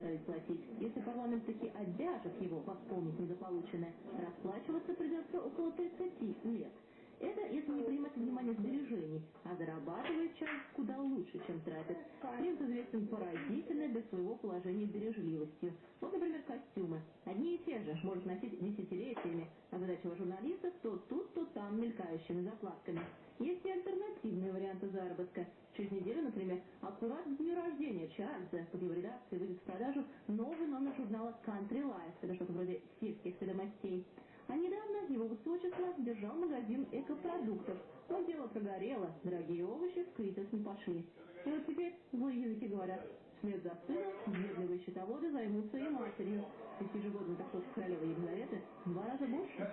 платить. Если парламент таки обяжет его восполнить недополученное, расплачиваться придется около 30 лет. Это если не принимать внимание сбережений, а зарабатывает часть куда лучше, чем тратит. Принц известен поразительной для своего положения бережливостью. Вот, например, костюмы. Одни и те же может носить десятилетиями, а задача журналистов то тут, то там мелькающими закладками. Есть и альтернативные варианты заработка. Через неделю, например, аккурат к дню рождения Чарльза под его редакцией выйдет в продажу новый номер журнала Country Life. Это что-то вроде сельских ведомостей. А недавно его высочество держал магазин экопродуктов. Но дело прогорело, дорогие овощи в кризис не пошли. И вот теперь злые языки говорят, вслед за сыном въедливые счетоводы займутся и матерью. Ведь ежегодный доход королевы Елизаветы в два раза больше.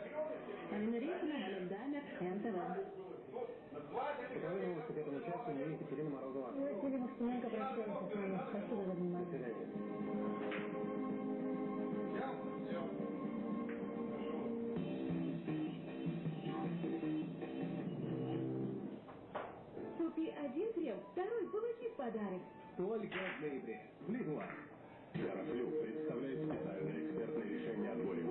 Алина Рейкина, Олег Даймер, НТВ. К этому часу. Мы Екатерина Морозова. Екатерина Стеменко прощается с вами. Спасибо за внимание. Купи один крем, второй получи в подарок. Только в ноябре. Лигуа. Терафлю представляет специальное экспертное решение от боли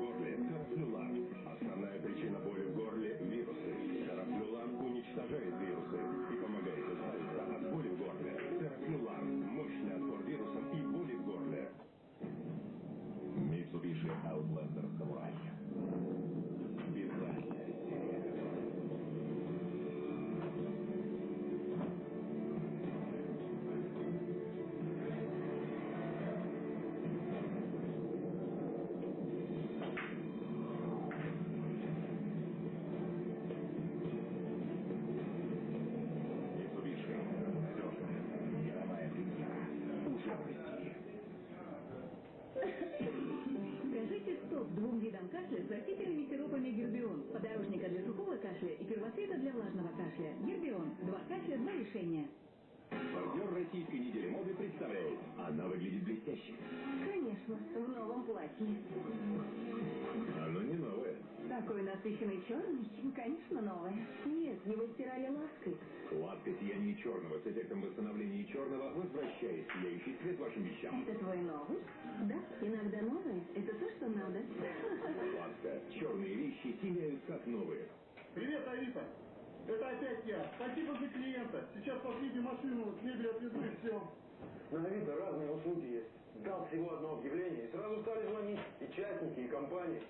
его стирали лаской. Сладкое сияние черного с эффектом восстановления черного возвращает сияющий цвет вашим вещам. Это твой новый? Да, иногда новое. Это то, что надо. Сладко. Черные вещи сияют как новые. Привет, Авито. Это опять я. Спасибо за клиента. Сейчас последнюю машину с мебелью отвезу и все. На Авито разные услуги есть. Дал всего одно объявление, и сразу стали звонить и частники, и компании.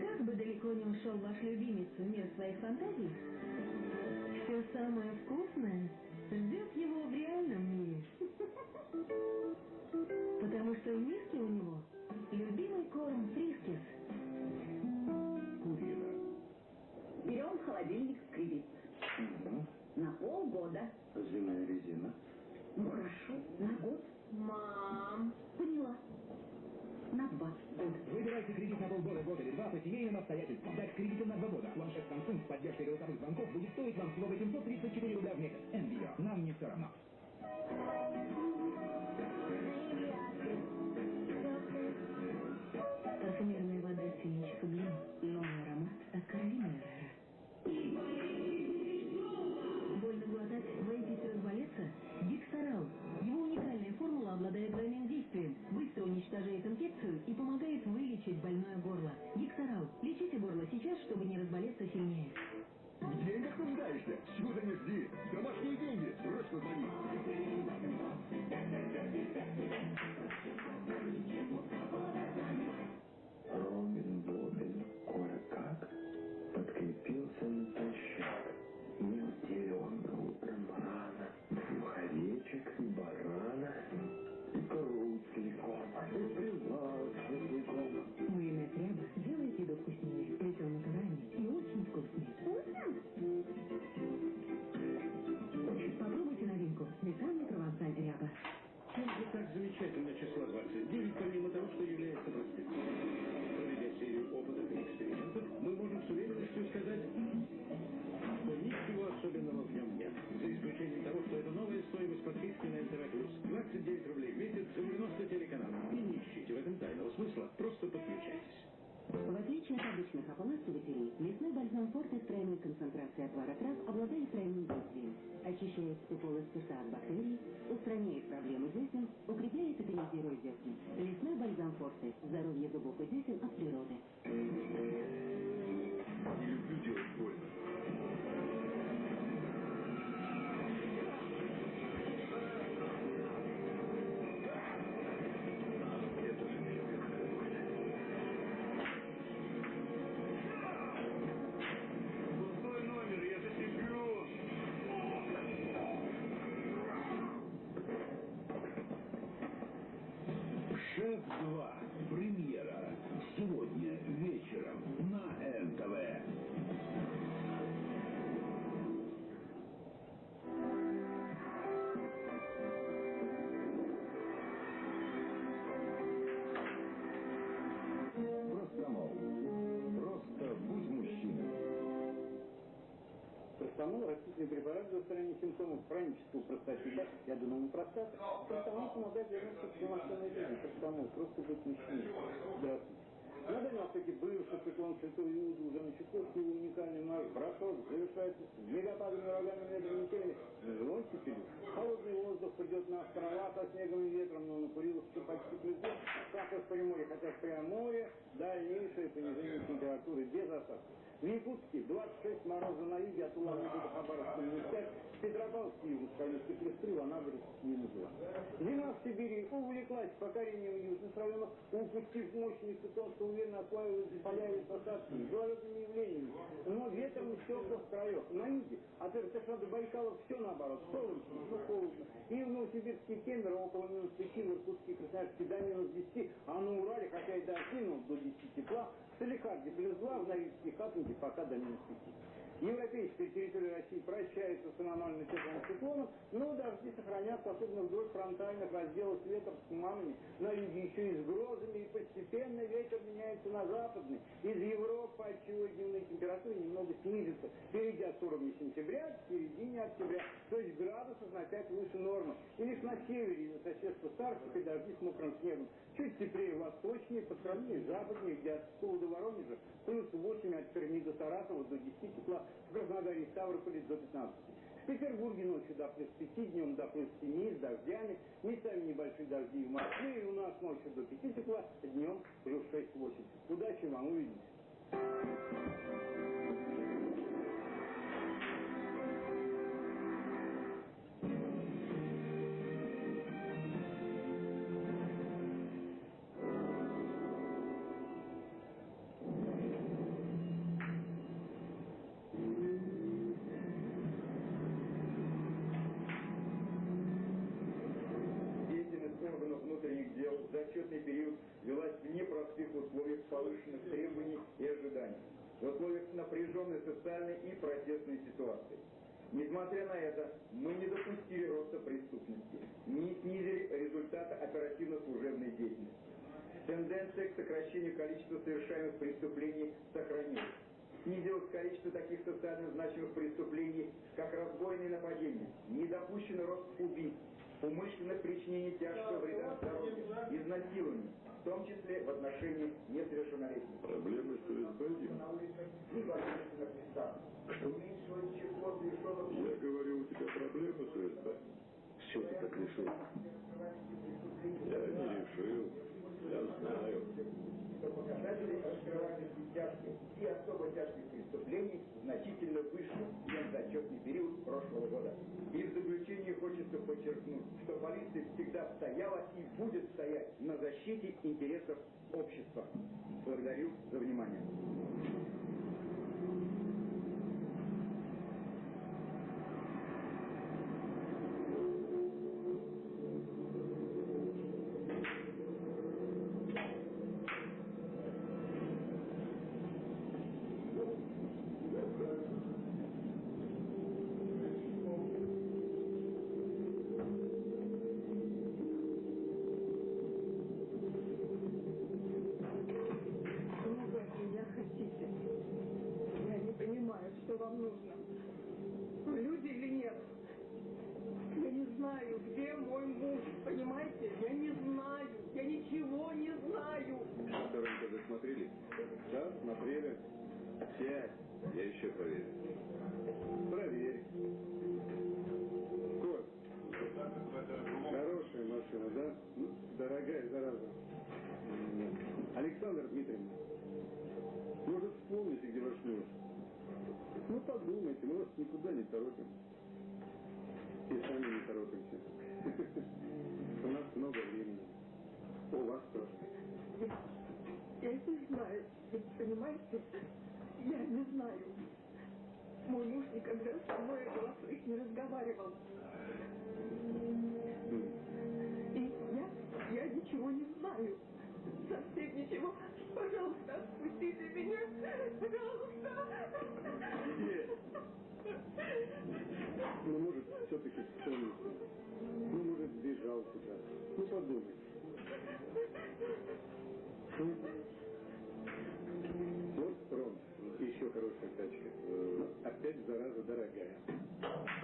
Как бы далеко не ушел ваш любимец в мир своих фантазий, все самое вкусное ждет его в реальном мире. Потому что в миске у него любимый корм Friskies. Purina. Берем холодильник в кредит. На полгода. Зимняя резина. Ну хорошо, на год. Мам, поняла. На два года. Выбирайте кредит на полгода, год или два по семейным обстоятельствам. Дать кредитом на два года. Планшет Samsung с поддержкой голосовых звонков будет стоить вам всего 834 рубля в месяц. Envio. Нам не все равно. Уничтожает инфекцию и помогает вылечить больное горло. Диксорал. Лечите горло сейчас, чтобы не разболеться сильнее. В деньгах нуждаешься? Чего не жди? Домашние деньги. Срочно звони. порядок. Каждый так замечательно число 29, помимо того, что является простым. Проведя серию опытов и экспериментов, мы можем с уверенностью сказать, что ничего особенного в нем нет. За исключением того, что это новая стоимость подписки на НТВ+. 29 рублей в месяц, 90 телеканалов. И не ищите в этом тайного смысла, просто подключайтесь. В отличие от обычных ополаскивателей, лесной бальзам Форте с тройной концентрацией отвара трав обладает тройным действием. Очищает и полость от бактерий, проблемы десен, укрепляет и тонизирует устранения симптомов хронического простатита и аденома простаты. Простомол помогает вернуться к полноценной жизни. Простомол – просто быть мужчиной. Здравствуйте. На Дальнем Востоке бывший циклон Святой на Чукотке его уникальный марш прошел, завершается мегападами, урагами, ветром, метелями, степелью. Холодный воздух придет на острова со снегом и ветром, но на Куриловске почти плюс как в Приморье, хотя в Приморье дальнейшее понижение температуры без осадков. В Якутске 26 мороза на юге от Улан-Удэ до Хабаровска минус 5, в Петропавловске и Ускалинске плюс 3, в Анадырске минус 2. Зима в Сибири увлеклась покорением южных районов, упустив мощный циклон, что осваивается поля и посадки, с гололедными явлениями. Но ветром из теплых краев. На юге от Иртыша до Байкала все наоборот, солнечно, но холодно. И в Новосибирске Кемерово около минус 5, в Иркутске Красноярске до минус 10, а на Урале, хотя и дожди, но до 10 тепла, в Соликарде плюс 2, в Норильске Хатунге пока до минус 5. Европейская территория России прощается с аномально теплым циклоном, но дожди сохранятся, особенно вдоль фронтальных разделов с ветром с туманами, на юге еще и с грозами, и постепенно ветер меняется на западный. Из Европы, отчего дневные температуры немного снизятся, впереди от уровня сентября, к середине октября, то есть градусов на 5 выше нормы. И лишь на севере из-за соседства с Арктикой дожди с мокрым снегом. Чуть теплее восточнее, по сравнению с западнее, где от Пскова до Воронежа плюс 8, от Перми до Саратова до 10 тепла, в Краснодаре и Ставрополе до 15. В Петербурге ночью до плюс 5, днем до плюс 7 с дождями, местами небольшие дожди в Москве, и у нас ночью до 5 тепла, днем плюс 6-8. Удачи вам, увидимся. Изнасилований, в том числе в отношении несовершеннолетних. Проблемы с совершенных Я говорю, у тебя проблемы с ФСБ? С чего ты так решил? Я не решил. Я знаю. показатели раскрывания тяжких и особо тяжких преступлений значительно выше, чем за отчетный период прошлого года. И в заключение хочется подчеркнуть, что полиция всегда стояла и будет стоять на защите интересов общества. Благодарю за внимание. Что вы от меня хотите? Я не понимаю, что вам нужно. Вы люди или нет? Я не знаю, где мой муж, понимаете? Я не знаю, я ничего не знаю. Второй ТВ смотрели? Да, смотрели. еще проверить? Проверь. Коль, хорошая машина, да? Ну, дорогая, зараза. Александр Дмитриевна, может, вспомните, где ваш муж? Ну, подумайте, мы вас никуда не торопим. И сами не торопимся. У нас много времени. У вас тоже. Я не знаю, понимаете? Я не знаю. Мой муж никогда со мной о голосовых не разговаривал. И я, я ничего не знаю. Совсем ничего. Пожалуйста, отпустите меня. Пожалуйста. Ну, может, все-таки вспомните. Но опять, зараза,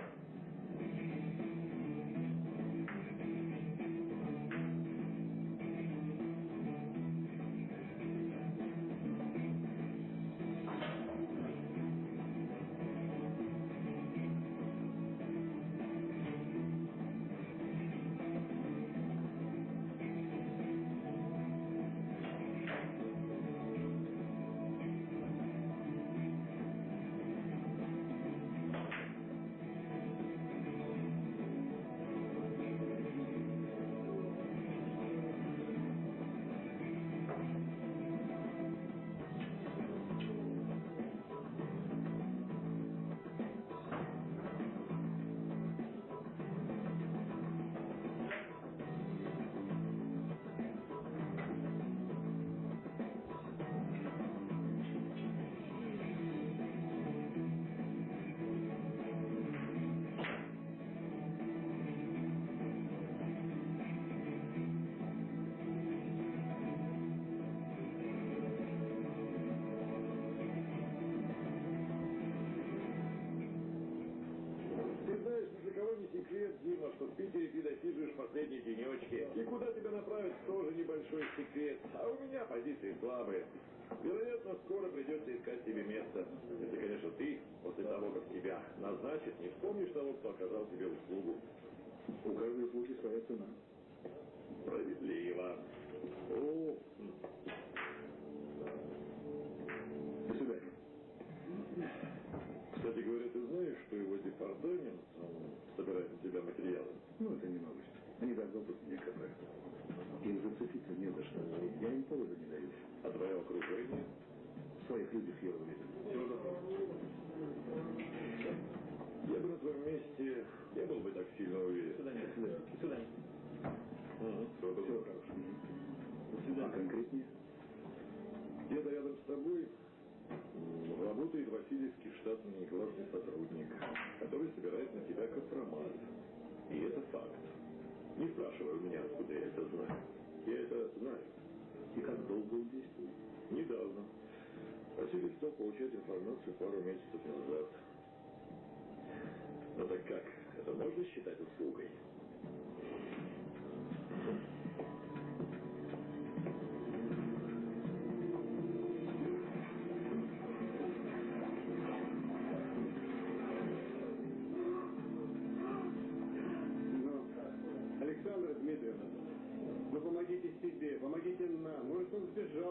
после того, как тебя назначат, не вспомнишь того, кто оказал тебе услугу. У каждой услуги своя цена. Справедливо. О. До свидания. кстати говоря, ты знаешь, что его департамент собирает на тебя материалы? Ну, это не новость. Они давно тут меня копают. Им зацепиться не за что. Я им повода не даю. А твое окружение? В своих людях я уверен. Все Я бы на твоем месте не был бы так сильно уверен. Свидания. Мгм, всего Всего доброго. хорошего. До свидания. А конкретнее? Где-то рядом с тобой работает Васильевский штатный негласный сотрудник, который собирает на тебя компромат. И это факт. Не спрашивай у меня, откуда я это знаю. Я это знаю. И как долго он действует? Недавно. Василий стал получать информацию пару месяцев назад. Ну так как, это можно считать услугой?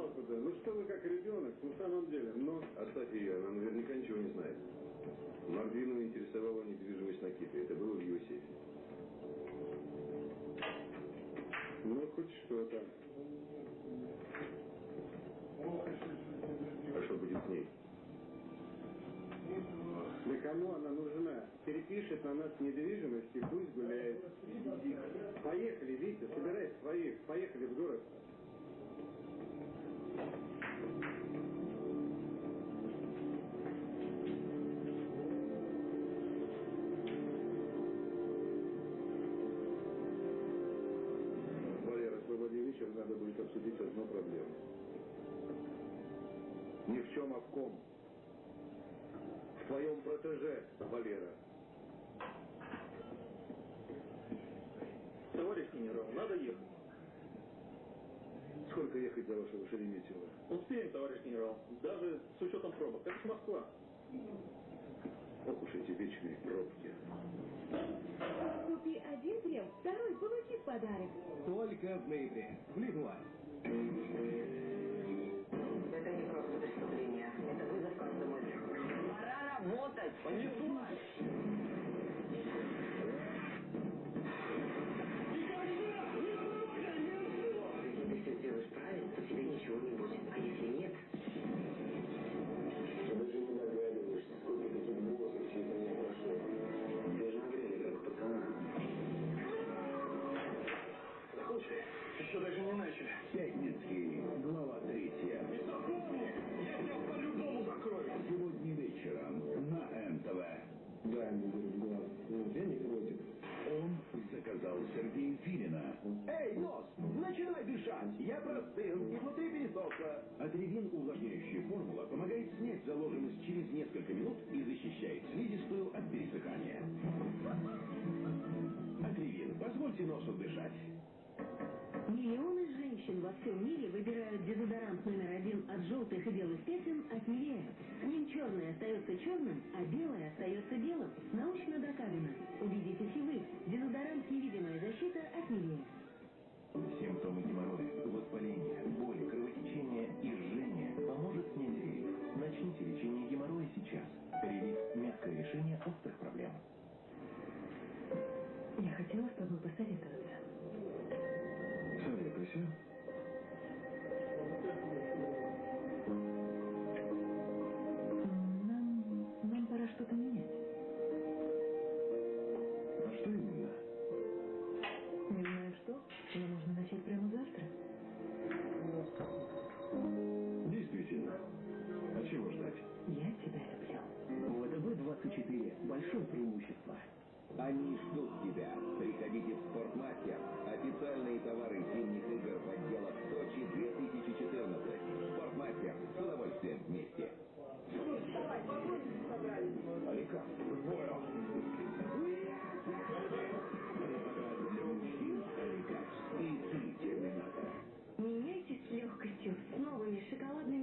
Он сбежал куда. Ну что вы как ребенок, ну в самом деле. Но... Оставь ее, она наверняка ничего не знает. Мордвинова интересовала недвижимость на Кипре. Это было в его сейфе. Ну, хоть что-то. А что будет с ней? Да кому она нужна? Перепишет на нас недвижимость и пусть гуляет. Поехали, Витя, собирай своих. Поехали в город. Валера, свободный вечер, надо будет обсудить одну проблему. Ни в чем, а в ком. В твоем протеже, Валера. Товарищ генерал, надо ехать. Сколько ехать до вашего Шереметьево? Успеем, товарищ генерал. Даже с учетом пробок. Это же Москва. Ох уж эти вечные пробки. Купи один крем, второй получи в подарок. Только в ноябре. В Лидуа. Это не просто преступление. Это вызов каждому. Пора работать. Понесу. Не будет. А если нет, Ты даже не догадываешься, сколько таких боссов через меня прошло. Ты же нагрели как пацана. Слушай, еще даже не начали. Пятницкий, глава третья. И запомни, я тебя по-любому накрою. Сегодня вечером на НТВ. Дай мне в глаз. Я не против. Он заказал Сергея Филина. Эй, нос, дышать. Я простыл и внутри пересохло. Атревин увлажняющая формула помогает снять заложенность через несколько минут и защищает слизистую от пересыхания. Атревин, позвольте носу дышать. Миллионы женщин во всем мире выбирают дезодорант номер один от желтых и белых пятен от Нивея. Ним черное остается черным, а белое остается белым. Научно доказано. Убедитесь и вы. Дезодорант «Невидимая защита» от Нивея. Симптомы геморроя, воспаление, боль, кровотечение и жжение поможет релиф. Начните лечение геморроя сейчас. Релиф – мягкое решение острых проблем. Я хотела с тобой посоветоваться. ВТБ-24 большое преимущество. Они ждут тебя. Приходите в Спортмастер. Официальные товары зимних игр в отделах Сочи 2014. Спортмастер. С удовольствием вместе. Алика, понял. Для мужчин Аликас и Терминатор. Меняйтесь легкостью с новыми шоколадными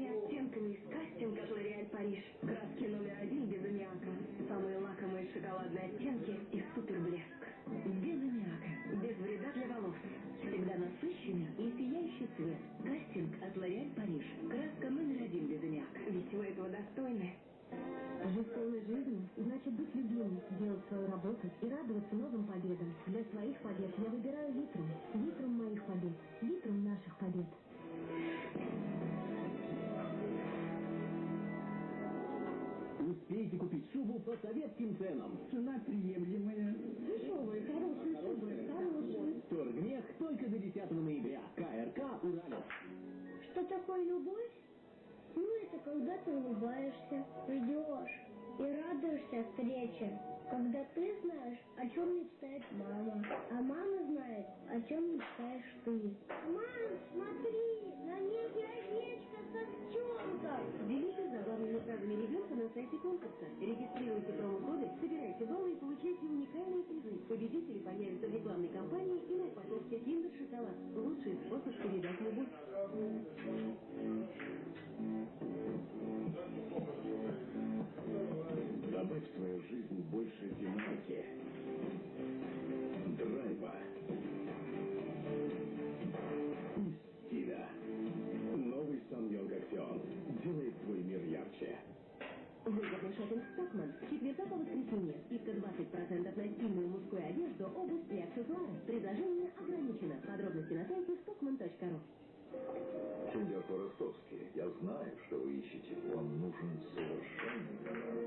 новым победам. Для своих побед я выбираю Витрум. Витрум моих побед. Витрум наших побед. Успейте купить шубу по советским ценам. Цена приемлемая. Дешевые, хорошие шубы, хорошие. Торгмех только до 10 ноября. КРК «Уралец». Что такое любовь? Ну, это когда ты улыбаешься, ждешь и радуешься встрече. Когда ты знаешь, о чем мечтает мама, а мама знает, о чем мечтаешь ты. Мам, смотри, на небе овечка с овчонком. Делитесь забавными фразами ребенка на сайте конкурса. Регистрируйте промокоды, собирайте баллы и получайте уникальные призы. Победители появятся в рекламной кампании и на упаковке Kinder Шоколад. Лучший способ передать любовь. В свою жизнь больше динамики, драйва и стиля. Новый Саньонг Аксион делает твой мир ярче. Выгодный шопинг Стокман. С четверга по воскресенье. Скидка 20% на стильную мужскую одежду, обувь и аксессуары. Предложение ограничено. Подробности на сайте stockman.ru. Сеньор Поростовский, я знаю, что вы ищете. Вам нужен совершенный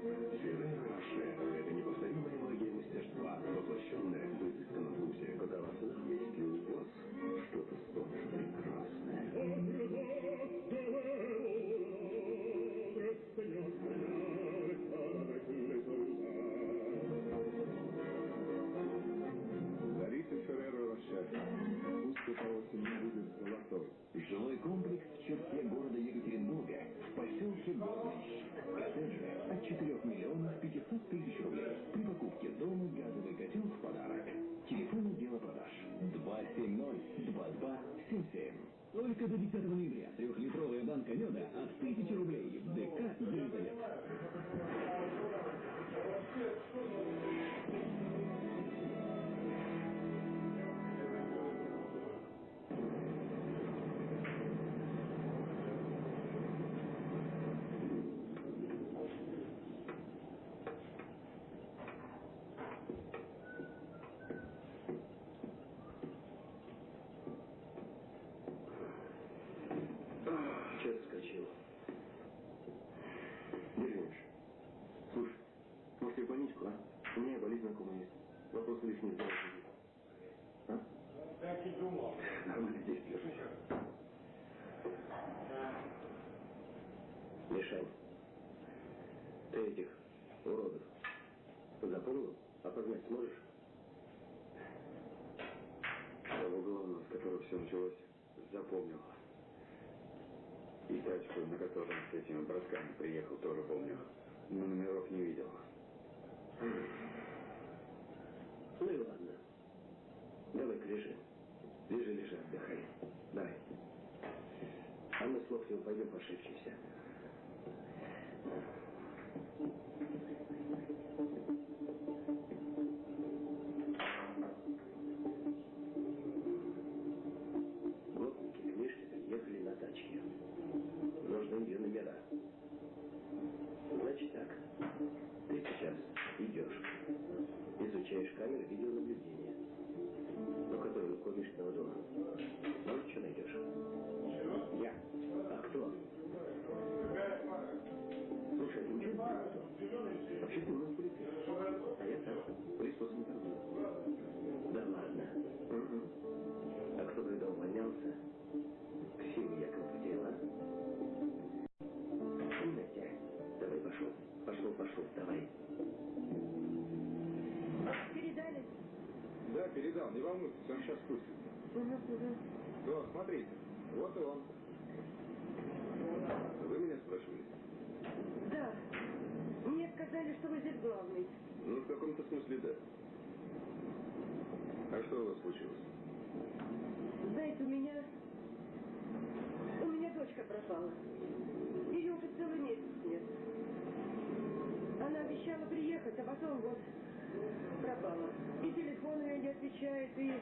Золотой. Жилой комплекс в черте города Екатеринбурга, в поселке Горный Коттеджи от 4 миллионов 500 тысяч рублей. При покупке дома газовый котел в подарок. Телефон отдела продаж 270-2277. Только до 10 ноября трехлитровая банка меда от 1000 рублей. Лишь не сделать. А? Так и думал. Мишань, ты этих уродов запомнил? Опознать сможешь? Того главного, с которого все началось, запомнил. И тачку, на котором с этими братками приехал, тоже помню. Но номеров не видел. Ну и ладно. Давай-ка лежи. Лежи, лежи, отдыхай. Давай. А мы с Локтевым пойдем пошепчемся. Гопники Изучаешь камеры видеонаблюдения. Ну, которые около Мишкиного дома. Волнуйтесь, он сейчас спустится. Угу, угу. Вот, смотрите, вот и он. Вы меня спрашивали? Да. Мне сказали, что вы здесь главный. Ну, в каком-то смысле да. А что у вас случилось? Знаете, у меня... У меня дочка пропала. Ее уже целый месяц нет. Она обещала приехать, а потом вот пропала. И телефон ее не отвечает, и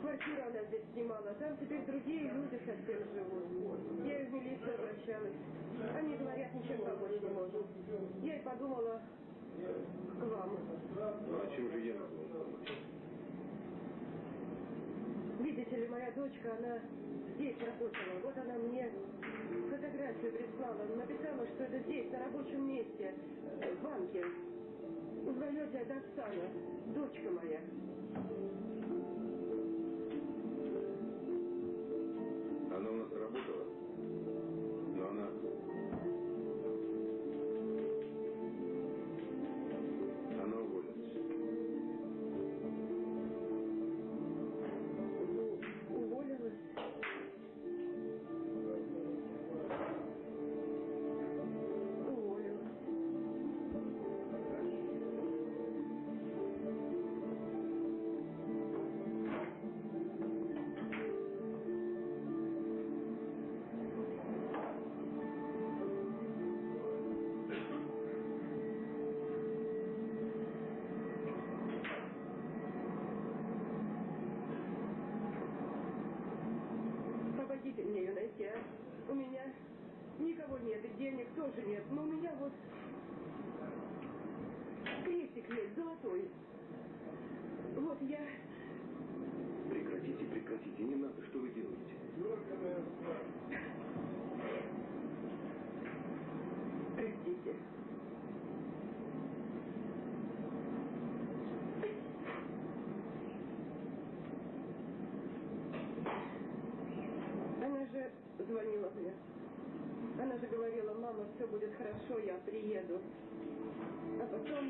квартиру она здесь снимала. Там теперь другие люди совсем живут. Я и в милицию обращалась. Они говорят, ничем помочь не можем. Я и подумала к вам. Ну, а чем же я могу помочь? Видите ли, моя дочка, она здесь работала. Вот она мне фотографию прислала. Написала, что это здесь, на рабочем месте, в банке. Узнаете от Оксана, дочка моя. Она у нас работала, все будет хорошо, я приеду. А потом...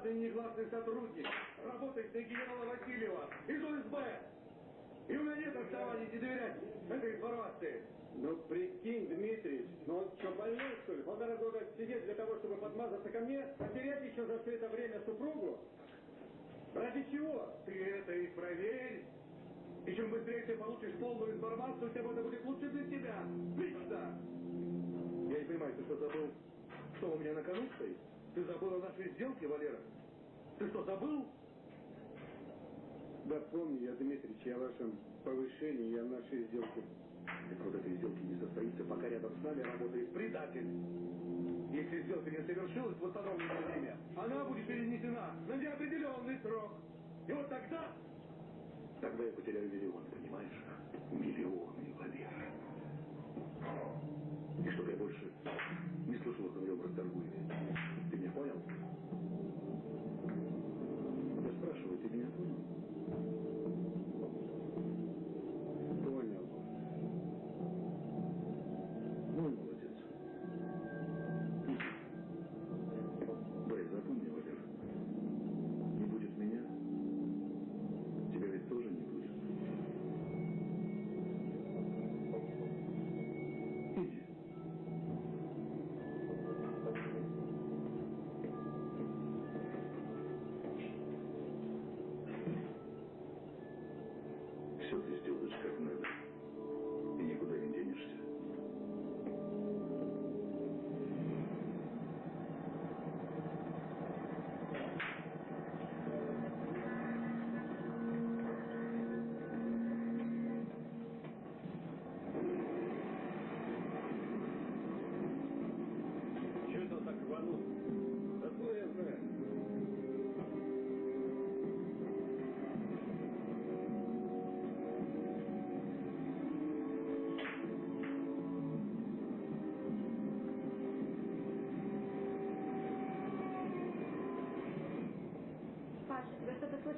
расторгуев, штатный негласный сотрудник, работает на генерала Васильева из УСБ. И у меня нет оснований не доверять этой информации. Ну, прикинь, Дмитрий, ну он что, больной, что ли? Полтора года сидеть для того, чтобы подмазаться ко мне, потерять еще за все это время супругу? Ради чего? Ты это и проверь. И чем быстрее ты получишь полную информацию, тем это будет лучше для тебя. Лично. Я не понимаю, ты что забыл, что у меня на кону стоит? Ты забыл о нашей сделке, Валера? Ты что, забыл? Да помню я, Дмитрич, я о вашем повышении и о нашей сделке. Так вот этой сделки не состоится, пока рядом с нами работает предатель. Если сделка не совершилась в установленное время, она будет перенесена на неопределенный срок. И вот тогда, тогда я потеряю миллионы, понимаешь? Миллионы, Валера. И чтобы я больше не слышал о твоем расторгуеве.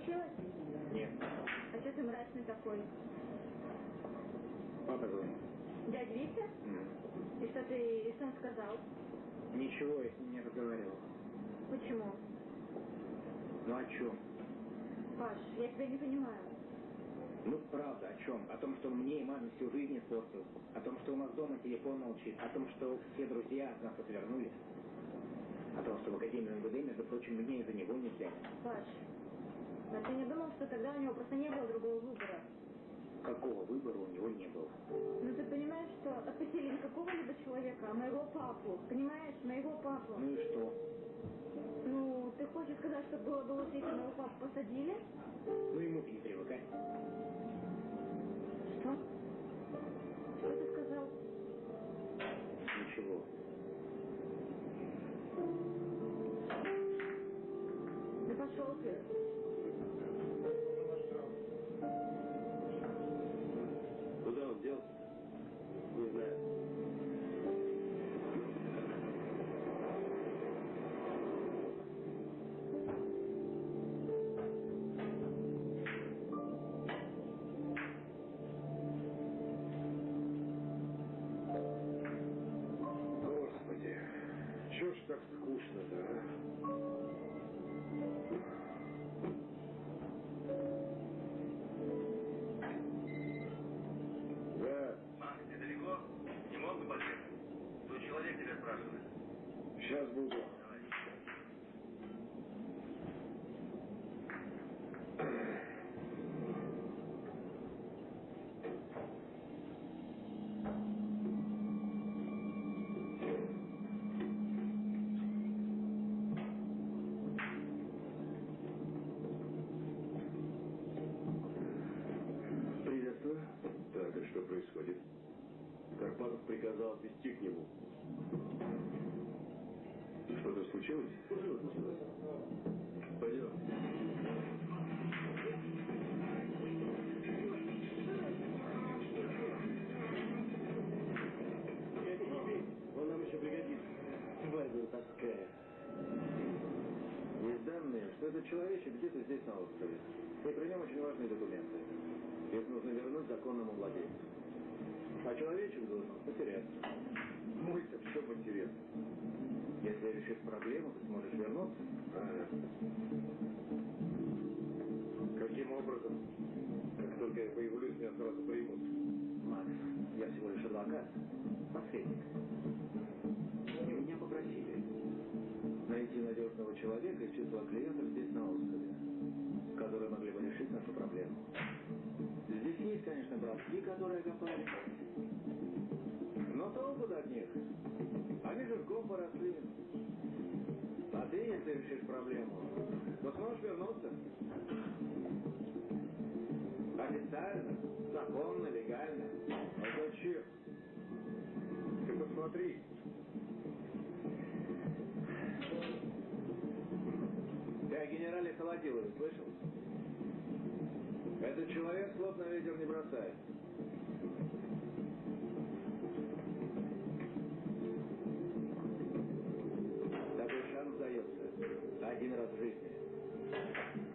Случилось? Нет. А что ты мрачный такой? Папа звонит. Дядя Витя? И что ты, и что он сказал? Ничего, я с ним не разговаривал. Почему? Ну о чем? Паш, я тебя не понимаю. Ну, правда, о чем? О том, что мне и маме всю жизнь испортил. О том, что у нас дома телефон молчит. О том, что все друзья от нас отвернулись. О том, что в Академию МВД, между прочим, меня из-за него не взяли. Паш, а ты не думал, что тогда у него просто не было другого выбора? Какого выбора у него не было? Ну ты понимаешь, что отпустили не какого-либо человека, а моего папу. Понимаешь, моего папу. Ну и что? Ну, ты хочешь сказать, что было бы лучше, если моего папу посадили? Ну ему-то не привыкать. Что? Что ты сказал? Ничего. Да пошел ты. Человечек где-то здесь на острове. И при нем очень важные документы. Их нужно вернуть законному владельцу. А человечек должен потеряться. Мой-то в чем интерес? Если решишь проблему, ты сможешь вернуться. Ага. образом. Как только я появлюсь, меня сразу примут. Макс, я всего лишь адвокат, посредник. Надежного человека из числа клиентов здесь, на острове, которые могли бы решить нашу проблему. Здесь есть, конечно, братки, которые окопали. Но толку от них. Они жирком поросли. А ты, если решишь проблему, то сможешь вернуться. Официально, законно, легально. А зачем? Ты посмотри. О генерале Холодилове слышал? Этот человек слов на ветер не бросает. Такой шанс дается один раз в жизни.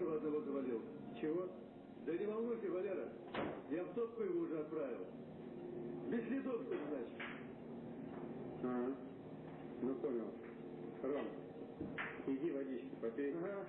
Вашего одного завалил. Чего? Да не волнуйся, Валера. Я в топку его уже отправил. Без следов, что значит. Ага. Ну, понял. Ром, иди водички попей. Ага.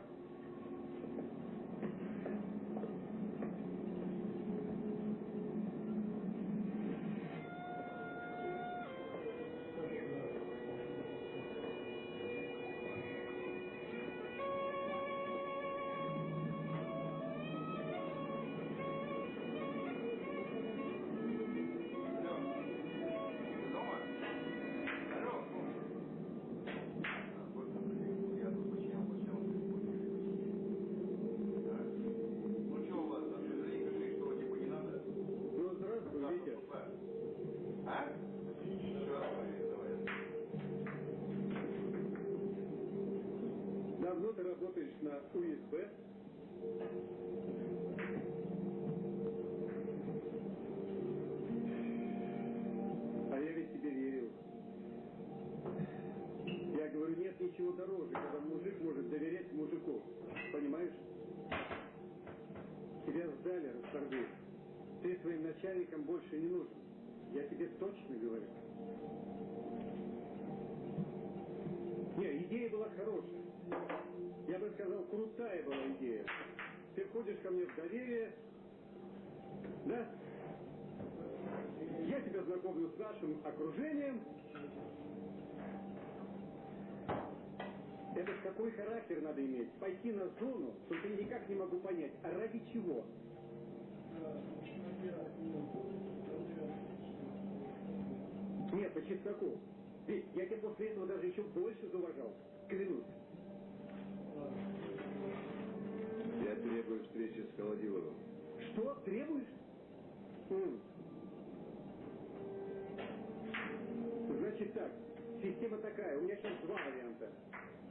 Идея была хорошая. Я бы сказал, крутая была идея. Ты входишь ко мне в доверие, да? Я тебя знакомлю с нашим окружением. Это какой характер надо иметь? Пойти на зону, только никак не могу понять, а ради чего? Нет, по чесноку. Ведь я тебя после этого даже еще больше зауважал. Клянусь. Я требую встречи с Холодиловым. Что? Требуешь? М. Значит так, система такая, у меня сейчас два варианта.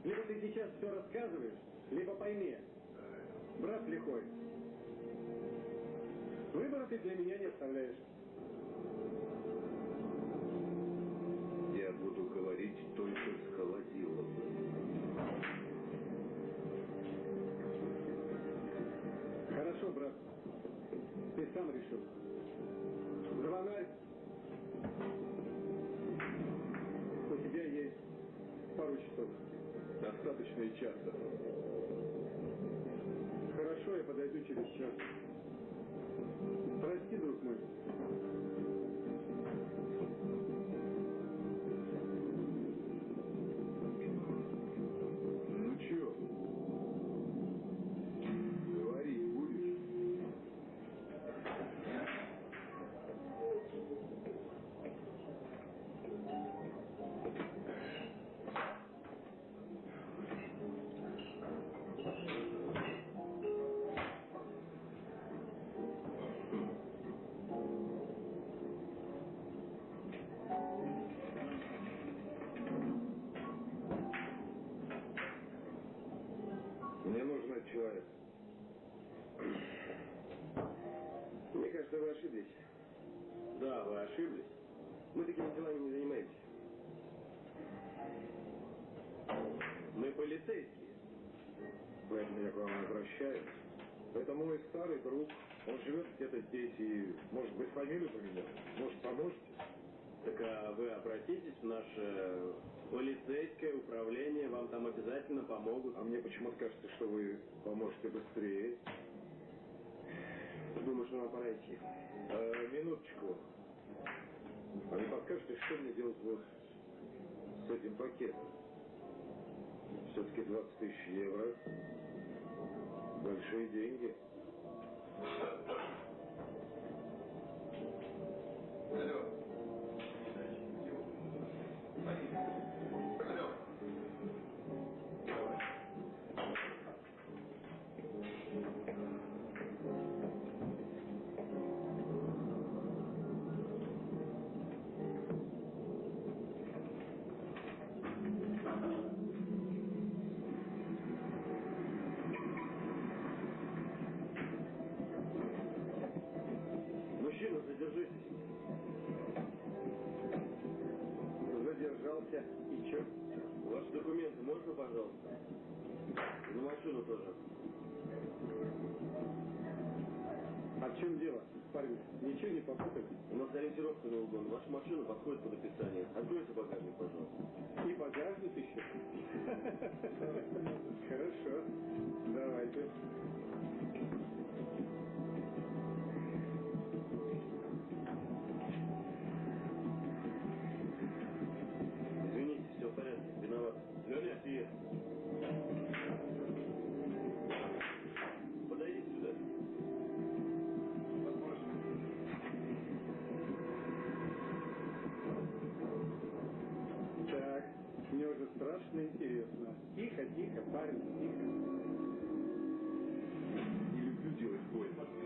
Либо ты сейчас все рассказываешь, либо пойми. Брат лихой. Выбора ты для меня не оставляешь. Я буду говорить только с Холодиловым. Хорошо, брат. Ты сам решил. Звонарь. У тебя есть пару часов. Достаточно и часто. Хорошо, я подойду через час. Прости, друг мой. Полицейские. Поэтому я к вам обращаюсь. Это мой старый друг. Он живет где-то здесь и, может быть, фамилию поменял. Может, поможете? Так а вы обратитесь в наше полицейское управление, вам там обязательно помогут. А мне почему-то кажется, что вы поможете быстрее. Думаю, что нам пора идти. А, минуточку. А не подскажете, что мне делать вот с этим пакетом? Все-таки 20 тысяч евро. Большие деньги. Алло. Ничего не попутали? У нас ориентировка на угон. Ваша машина подходит под описание. Откройте багажник, пожалуйста. И багажник еще? Хорошо. Давайте. Извините, все в порядке. Виноват. Леня, ты. Тихо. Не люблю делать больно.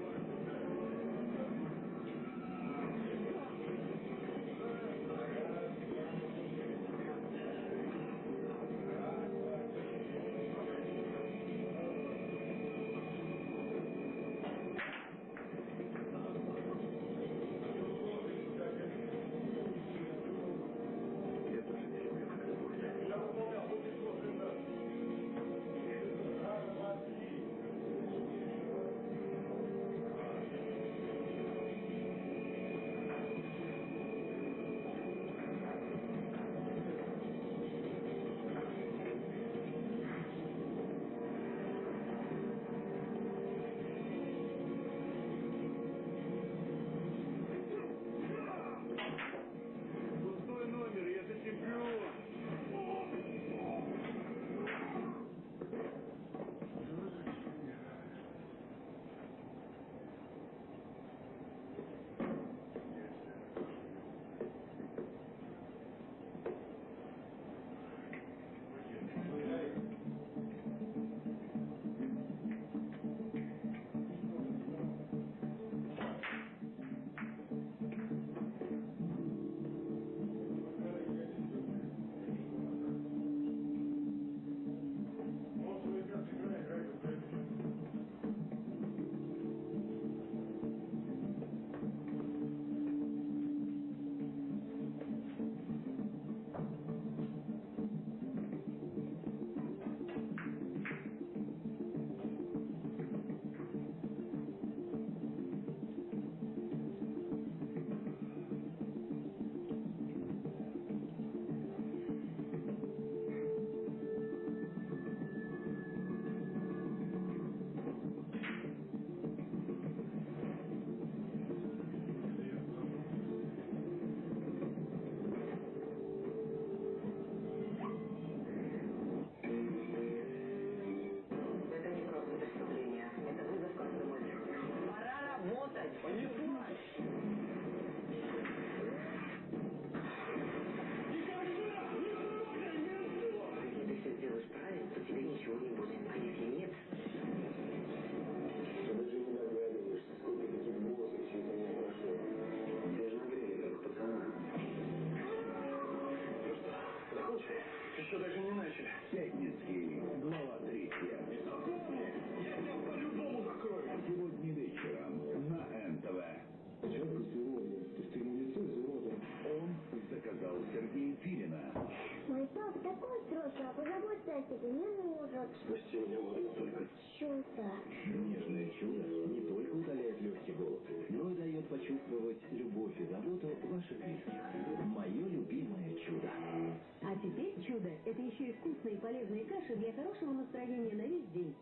Вкусные и полезные каши для хорошего настроения на весь день.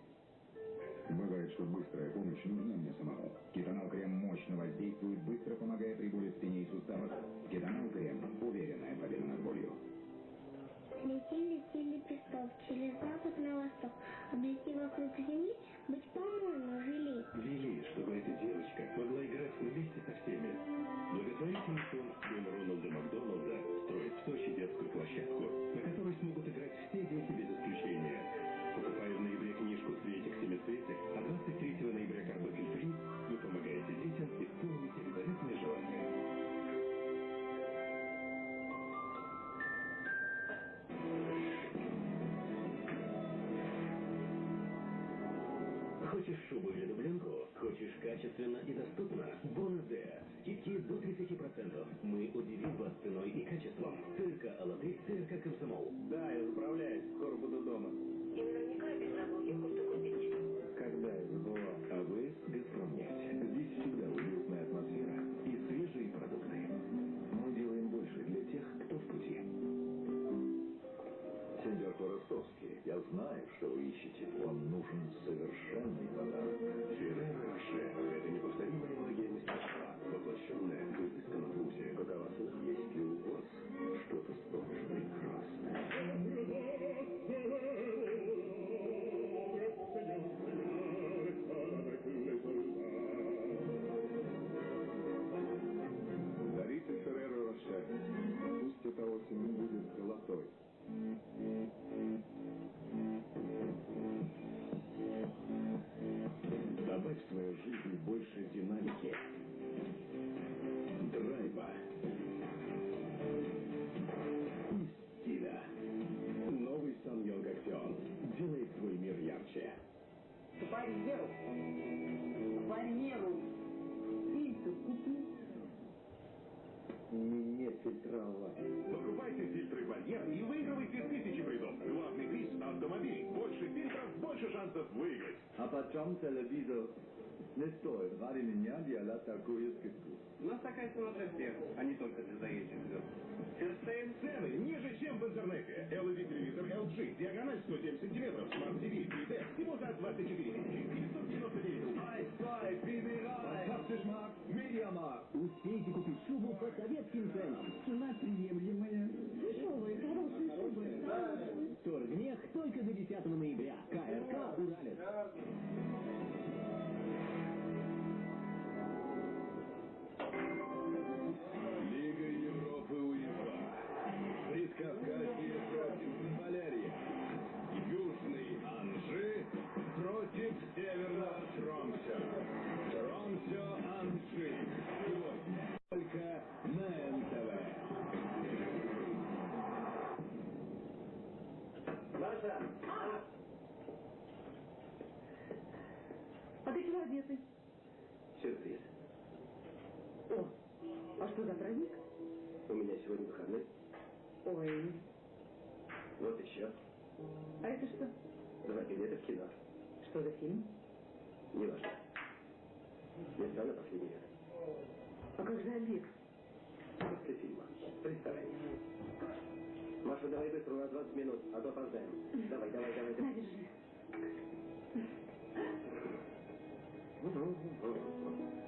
Бывает, что быстрая помощь нужна мне самому. Кетонал крем мощно воздействует, быстро помогая при боли в спине и суставах. Кетонал крем – уверенная победа над болью. Летели, летели песков через запад на восток. Облети вокруг земли, быть по-моему вели. Вели, чтобы эта девочка могла играть вместе со всеми. Благотворительный фонд качественно и доступно? Бонадея. Скидки до 30%. Мы удивим вас ценой и качеством. ТРК «Алатырь», ТРК «Комсомол». Да, я заправляюсь, скоро буду дома. И наверняка без забыл кое-что купить. Когда А почем телевизор не стоит? Ради меня делать такую скидку. У нас такая цена для всех, а не только для заезжих звезд. Ферштейн цены ниже, чем в интернете. LED телевизор LG, диагональ 107 сантиметров, Smart TV 3D, всего за 24 тысячи 999 рублей. Стой, прибирай! Автошмак, Media Markt. Успейте купить шубу по советским ценам. Цена приемлемая. Дешевые, хорошие шубы. Торгмех только до 10 ноября. КРК Ты чего одетый? Сюрприз. О, а что за праздник? У меня сегодня выходной. Ой, Вот еще. а это что? Два билета в кино. Что за фильм? Неважно. Места на последний ряд. А как же обед? После фильма. В ресторане. Маша, давай быстро, у нас 20 минут, а то опоздаем. Давай, давай, давай. давай. Надо Uhum. Uhum. Uhum.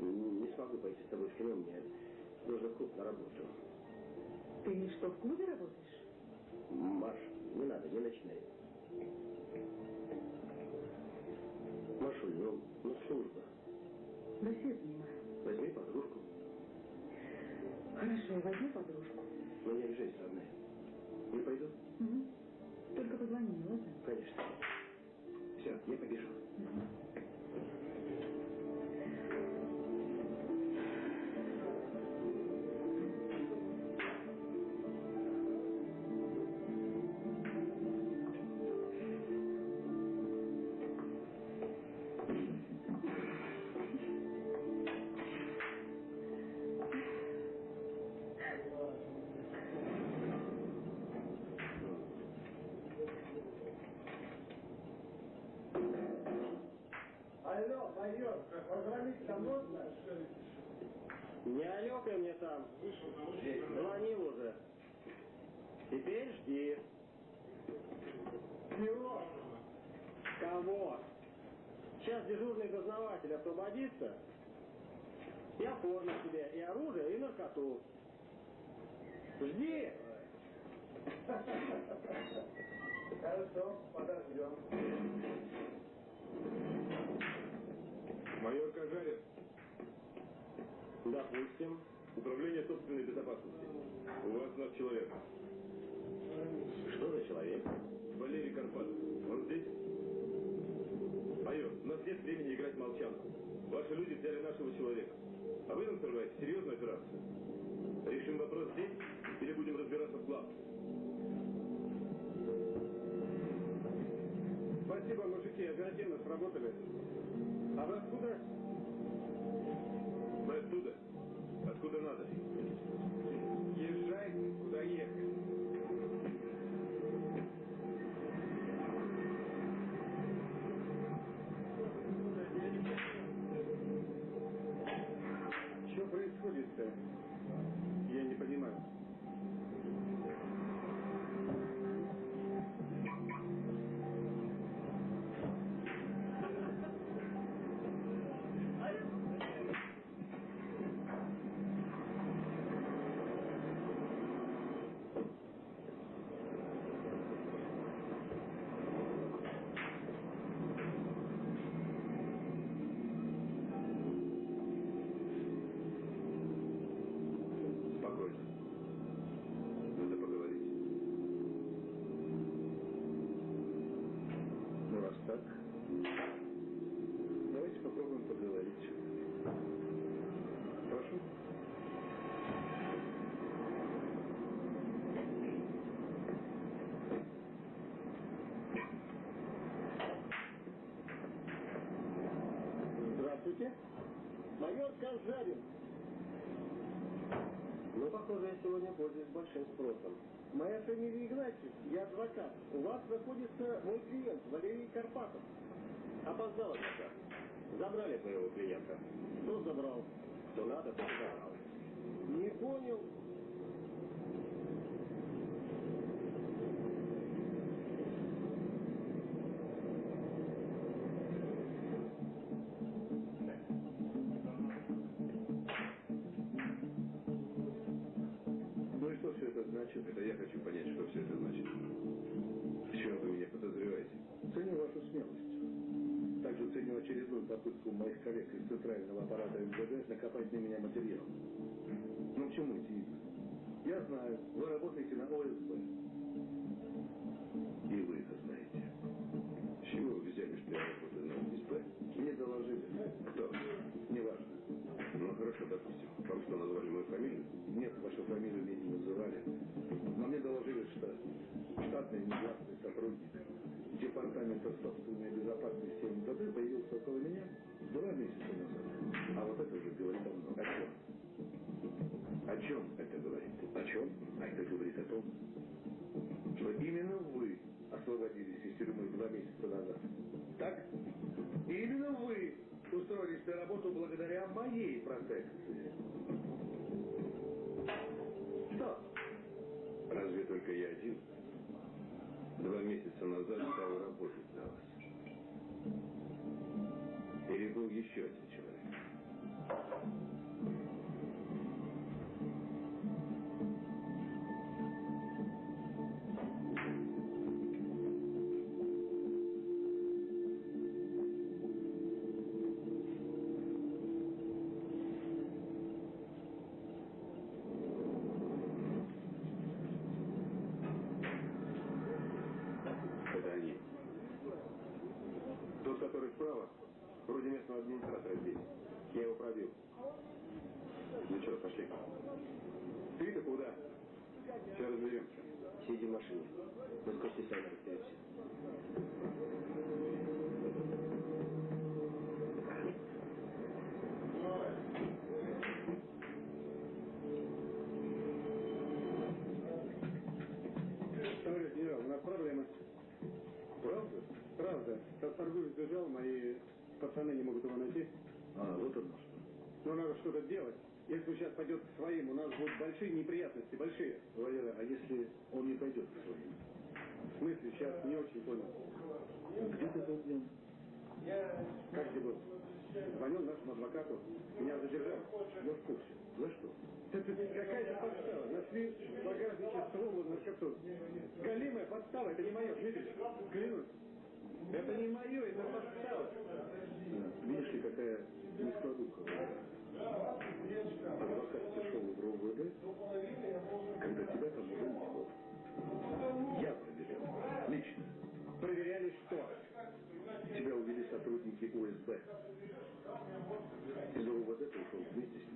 Не смогу пойти с тобой в кино, мне нужно в клуб на работу. Ты что, в клубе работаешь? Маш, не надо, не начинай. Машуль, ну, ну служба. Да все понимаю. Возьми подружку. Хорошо, возьми подружку. Но не обижайся, родная. Не пойду? Угу. Только позвони ладно? Конечно. Все, я побежал. Алло, Жди! Хорошо, подождем. Майор Кажарин, Допустим. Управление собственной безопасности. У вас наш человек. Что за человек? Валерий Карпатов. Он здесь? Майор, у нас нет времени играть молчанку. Ваши люди взяли нашего человека. А вы нам срываете серьезную операцию. Решим вопрос здесь или будем разбираться в главном? Спасибо, мужики, оперативно сработали. А вы откуда? Мы оттуда. Откуда надо. Я адвокат. У вас находится мой клиент, Валерий Карпатов. Опоздал адвокат. Забрали твоего клиента. Кто забрал? Кто надо, тот забрал. Не понял. Ну и что все это значит? Это я хочу понять, что все это значит. Чем вы меня подозреваете? Ценю вашу смелость. Также ценю очередную попытку моих коллег из центрального аппарата МВД накопать на меня материал. Ну, к чему эти игры? Я знаю, вы работаете на ОСБ. И вы это знаете. С чего вы взяли, что я работаю на ОСБ? Мне доложили. Кто? Неважно. Ну хорошо, допустим. Вам что, назвали мою фамилию? Нет, вашу фамилию мне не называли. Но мне доложили, что штатный негласный сотрудник Департамента собственной безопасности МВД появился около меня два месяца назад. А вот это уже говорит о многом. О чем? О чем это говорит? О чем? А это говорит о том, что именно вы освободились из тюрьмы два месяца назад. Так? И именно вы устроились на работу благодаря моей протекции. Два месяца назад стал работать на вас. Или был еще один человек? Надо что-то делать. Если он сейчас пойдет к своим, у нас будут большие неприятности, большие. Валера, а если он не пойдет к своим? В смысле, сейчас не очень понял. Где ты был днем? Как где был? Звонил нашему адвокату. Меня задержали. Я в курсе. За что? Это какая-то подстава. Нашли в багажнике ствол на счету. Галимая подстава, это не мое, Дмитрий. Клянусь. Это не мое, это подстава. Видишь ли, какая нескладуха. Адвокат пришел в РОВД, когда тебя там не было. Я проверял. Лично. Проверяли что? Тебя увели сотрудники УСБ. Из РОВД ты ушел вместе с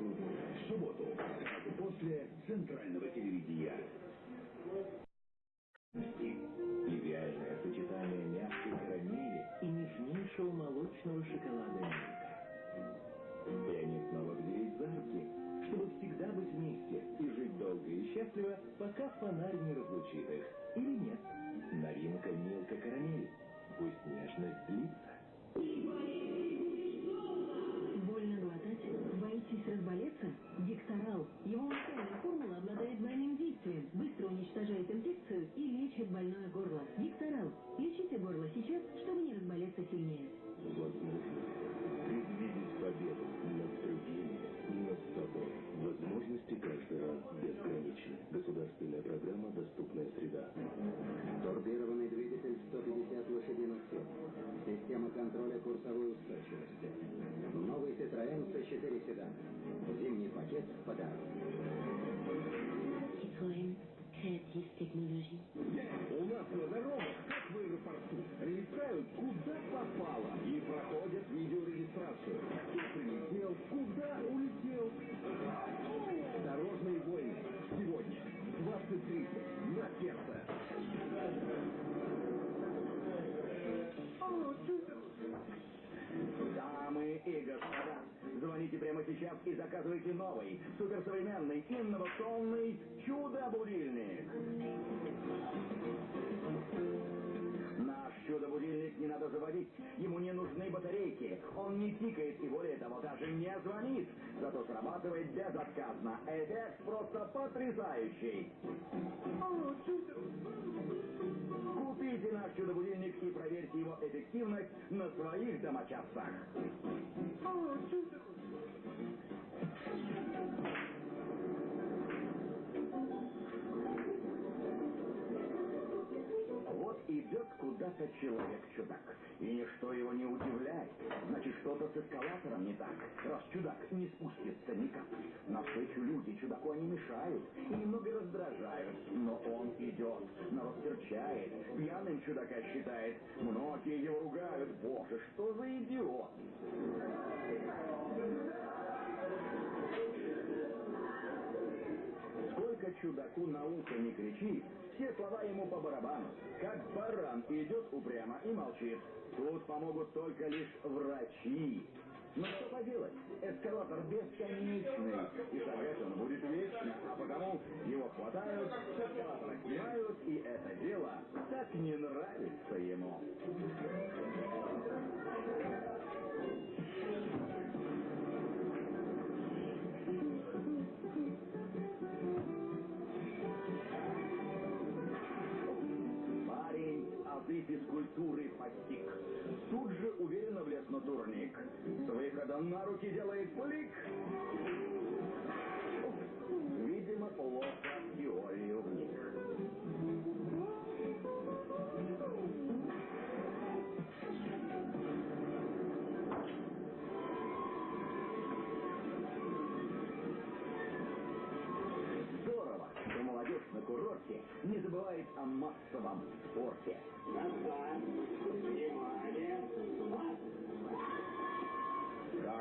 В субботу, после центрального телевидения. Идеальное сочетание мягкой карамели и нежнейшего молочного шоколада Милка. И они снова взялись за руки, чтобы всегда быть вместе и жить долго и счастливо, пока фонарь не разлучит их. Или нет? Новинка Милка Карамель. Пусть нежность длится. Его уникальная формула обладает двойным действием. Быстро уничтожает инфекцию и лечит больное горло. Гекторал. Лечите горло сейчас, чтобы не разболеться сильнее. Возможно, предвидеть победу над другими, над собой. Возможности каждый раз безграничны. Государственная программа «Доступная среда». Турбированный двигатель 150 лошадиных сил. Система контроля курсовой устойчивости. Новый Citroёn C4 седан. Зимний пакет в подарок. Citroën Creative Technologie. У нас на дорогах, как в аэропорту, летают куда попало и проходят видеорегистрацию. Звоните прямо сейчас и заказывайте новый, суперсовременный, инновационный чудо-будильник. Наш чудо-будильник не надо заводить, ему не нужны батарейки, он не тикает и более того даже не звонит. Зато срабатывает безотказно. Эффект просто потрясающий. Купите наш чудо-будильник и проверьте его эффективность на своих домочадцах. Идет куда-то человек-чудак. И ничто его не удивляет. Значит, что-то с эскалатором не так. Раз чудак не спустится ни капли. Навстречу люди чудаку они мешают и немного раздражают. Но он идет, народ серчает, пьяным чудака считает. Многие его ругают. Боже, что за идиот! Сколько чудаку на ухо не кричи, все слова ему по барабану. Как баран идет упрямо и молчит. Тут помогут только лишь врачи. Но что поделать, эскалатор бесконечный, и шагать он будет вечно, а потому его хватают, с эскалатора снимают, и это дело так не нравится ему. Азы физкультуры постиг. Тут же уверенно влез на турник. С выхода на руки делает флик. Видимо, плохо в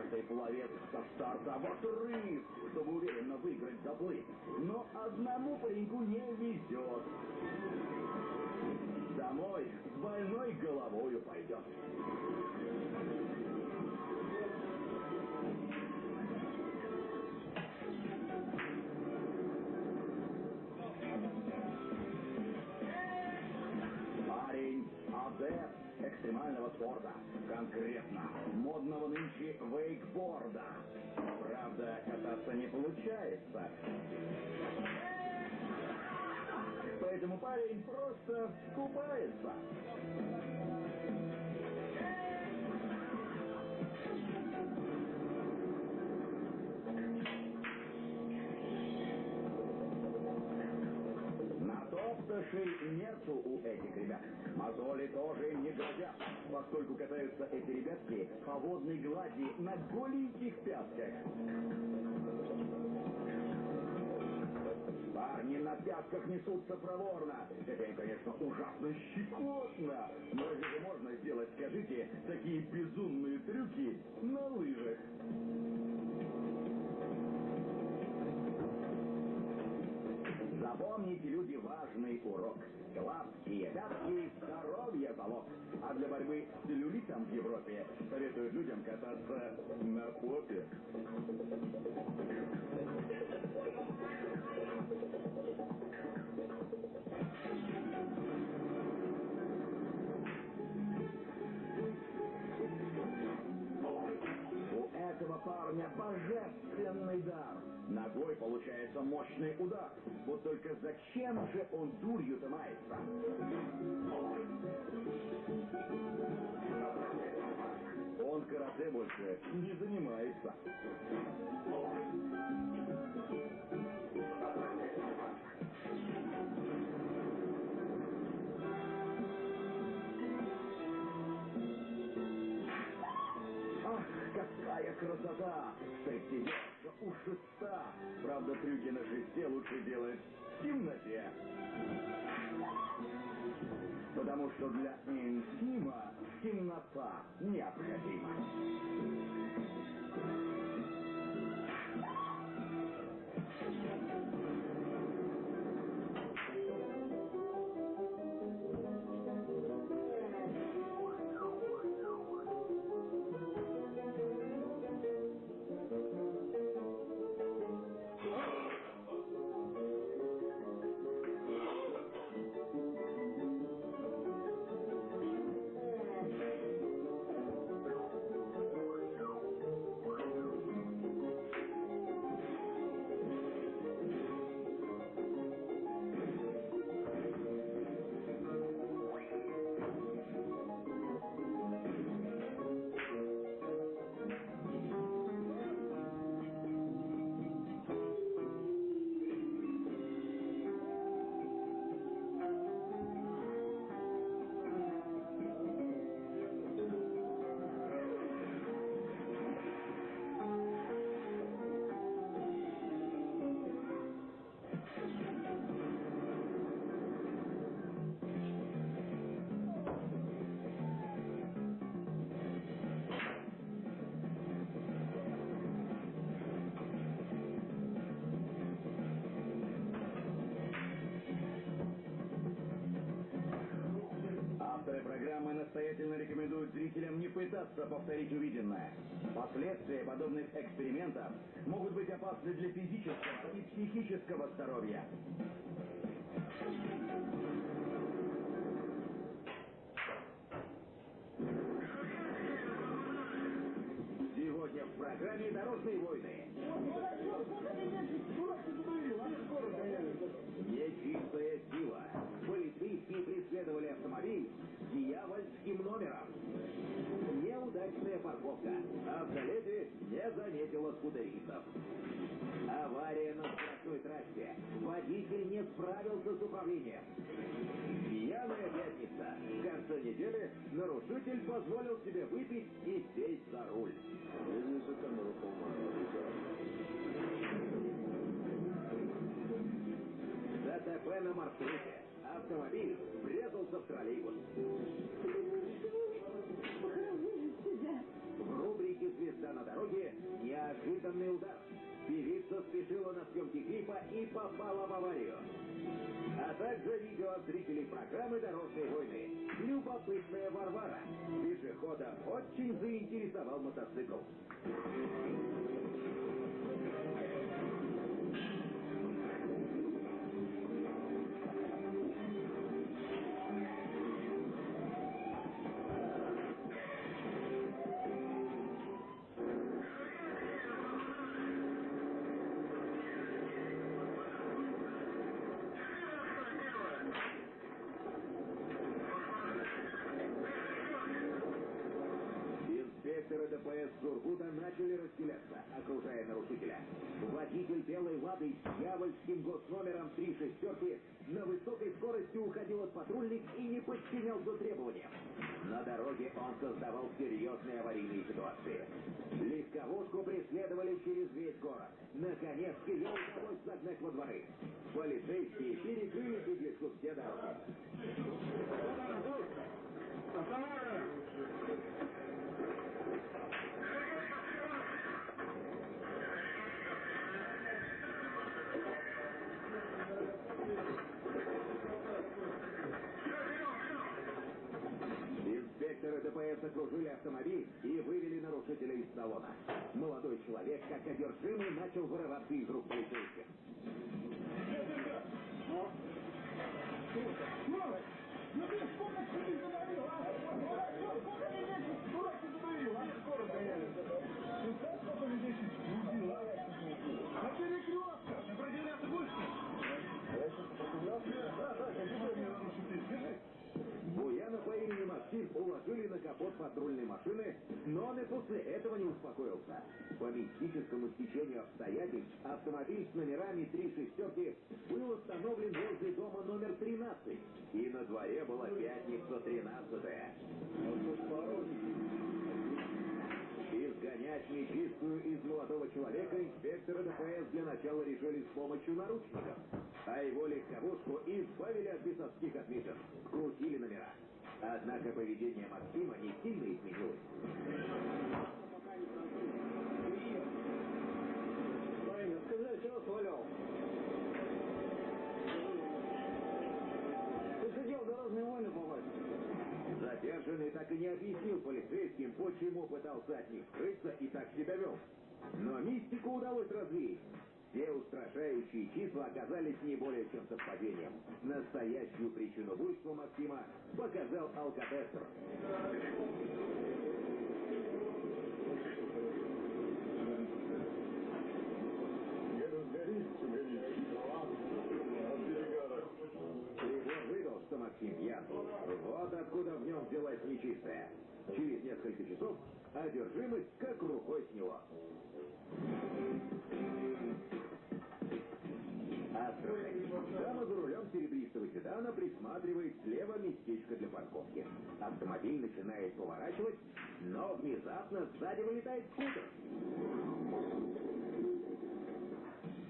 Каждый пловец со старта отрыв, чтобы уверенно выиграть заплыв. Но одному пареньку не везет. Домой с больной головою пойдет. Парень адепт экстремального спорта. Конкретно модного нынче вейкборда. Правда, кататься не получается. Поэтому парень просто купается. Натоптышей нету у этих ребят. Мозоли тоже не грозят, поскольку катаются эти ребятки по водной глади на голеньких пятках. Парни на пятках несутся проворно. Это конечно, ужасно щекотно. Но разве можно сделать, скажите, такие безумные трюки на лыжах? Запомните, люди, важный урок. Гладкие пятки – здоровье залог. А для борьбы с целлюлитом в Европе советуют людям кататься на попе. Этого парня божественный дар. Ногой получается мощный удар. Вот только зачем же он дурью-то мается? Он карате больше не занимается. Красота! Стриптизерша у шеста. Правда, трюки на шесте лучше делать в темноте. Потому что для интима темнота необходима. Пытаться повторить увиденное. Последствия подобных экспериментов трассе. Водитель не справился с управлением. Пьяная пятница. В конце недели нарушитель позволил себе выпить и сесть за руль. ДТП на маршруте. Автомобиль врезался в троллейбус. В рубрике «Звезда на дороге» неожиданный удар. Певица спешила на съемки клипа и попала в аварию. А также видео от зрителей программы «Дорожные войны». Любопытная Варвара. Пешехода очень заинтересовал мотоцикл. Расселяться, окружая нарушителя. Водитель белой «Лады» с дьявольским госномером три шестерки на высокой скорости уходил от патрульных и не подчинялся требованиям. На дороге он создавал серьезные аварийные ситуации. Легковушку преследовали через весь город. Наконец, ее удалось загнать во дворы. Полицейские перекрыли беглецу все дороги. Инспекторы ДПС окружили автомобиль и вывели нарушителя из салона. Молодой человек, как одержимый, начал вырываться из рук полицейских. Буяна Максим уложили на капот патрульной машины, но он и после этого не успокоился. По мистическому стечению обстоятельств автомобиль с номерами три шестерки был остановлен возле дома номер 13. И на дворе была пятница 13 Изгонять нечистую из молодого человека инспекторы ДПС для начала решили с помощью наручников. А его легковушку избавили от бесовских отметин. Крутили номера. Однако поведение Максима не сильно изменилось. Парень, сказали, чего свалял? Ты в дорожные войны попасть? Задержанный так и не объяснил полицейским, почему пытался от них скрыться и так себя вел. Но мистику удалось развеять. Все устрашающие числа оказались не более чем совпадением. Настоящую причину буйства Максима показал алкотестер. Прибор выдал, что Максим пьян. Вот откуда в нем взялась нечистая. Через несколько часов одержимость как рукой сняло. Дама за рулем серебристого седана присматривает слева местечко для парковки. Автомобиль начинает поворачивать, но внезапно сзади вылетает скутер.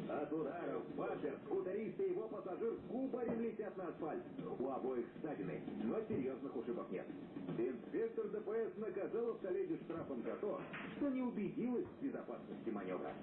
От ударов бампер, скутерист и его пассажир кубарем летят на асфальт. У обоих ссадины, но серьезных ушибов нет. Инспектор ДПС наказал автоледи штрафом за то, что не убедилась в безопасности маневра.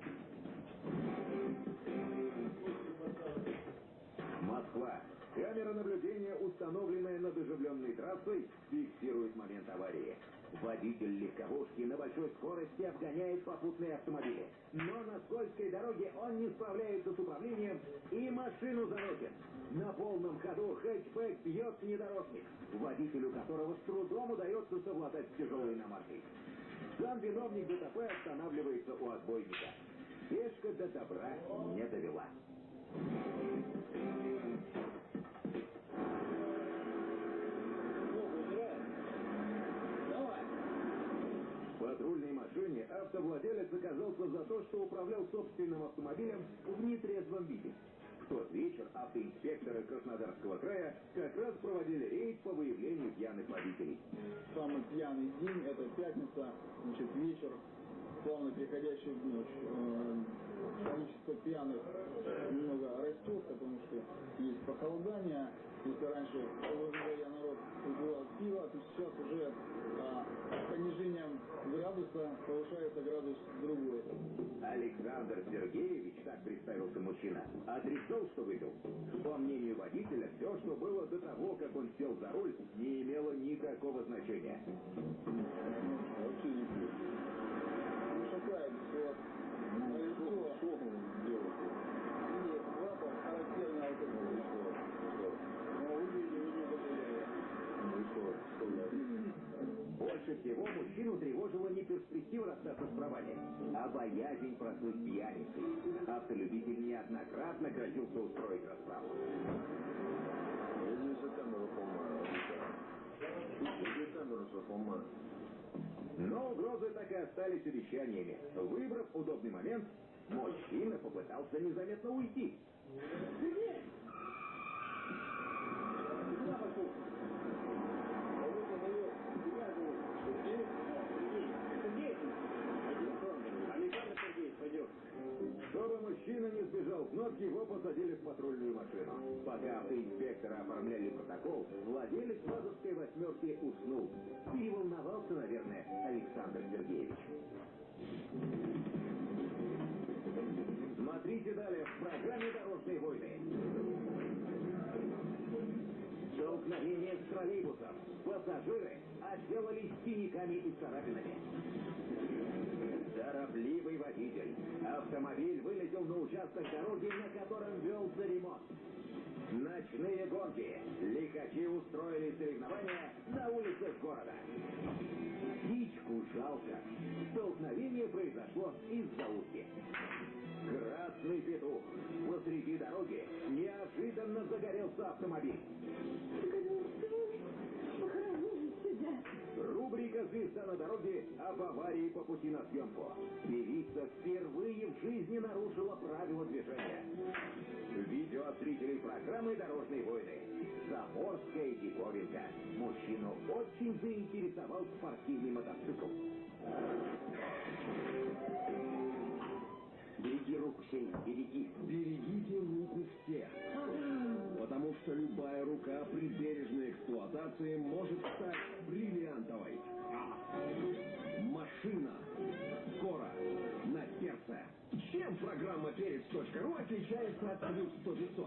Москва. Камера наблюдения, установленная над оживленной трассой, фиксирует момент аварии. Водитель легковушки на большой скорости обгоняет попутные автомобили. Но на скользкой дороге он не справляется с управлением и машину заносит. На полном ходу хэтчбэк бьет внедорожник, водителю которого с трудом удается совладать с тяжелой иномаркой. Сам виновник ДТП останавливается у отбойника. Пешка до добра не довела. Патрульной машине автовладелец оказался за то, что управлял собственным автомобилем в нетрезвом виде. В тот вечер автоинспекторы Краснодарского края как раз проводили рейд по выявлению пьяных водителей. Самый пьяный день – это пятница, значит, вечер, плавно переходящий в ночь. Э, Количество пьяных немного растет, потому что есть похолодание. Если раньше январе народ выпивал пиво, то сейчас уже а, с понижением градуса повышается градус другой. Александр Сергеевич, так представился мужчина, отрицал, что выпил. По мнению водителя, все, что было до того, как он сел за руль, не имело никакого значения. Вообще не пью. Не шокает все. Лицо. Что он делает? Нет, запах характерный алкоголь. Но выглядите вы не подозреваете. Ну и что? Что я? Больше мужчину тревожила не перспектива расстаться с правами, а боязнь прослыть пьяницей. Автолюбитель неоднократно грозился устроить расправу. Но угрозы так и остались обещаниями. Выбрав удобный момент, мужчина попытался незаметно уйти. Ты куда пошел? А вот он наверх. Тебя зовут. Сергей? Сергей. Сергей. Александр. Александр Сергеевич, пойдем. Чтобы мужчина не сбежал с ног, его посадили в патрульную машину. Пока автоинспекторы оформляли протокол, владелец мазовской восьмерки уснул. Переволновался, наверное, Александр Сергеевич. Смотрите далее в программе «Дорожные войны». Столкновение с троллейбусом. Пассажиры отделались синяками и царапинами. Торопливый водитель. Автомобиль вылетел на участок дороги, на котором велся ремонт. Ночные гонки. Лихачи устроили соревнования на улицах города. Птичку жалко. Столкновение произошло из-за утки. Красный петух. Посреди дороги неожиданно загорелся автомобиль. Рубрика «Звезда на дороге» об аварии по пути на съемку. Певица впервые в жизни нарушила правила движения. Видео от зрителей программы «Дорожные войны». Заморская диковинка. Мужчину очень заинтересовал спортивный мотоцикл. Береги руку, Сеня, береги. Берегите руку всех. Потому что любая рука при бережной эксплуатации может стать бриллиантовой. Машина. Скоро. На сердце. Чем программа «Перец.ру» отличается от «Плюс 100 500»?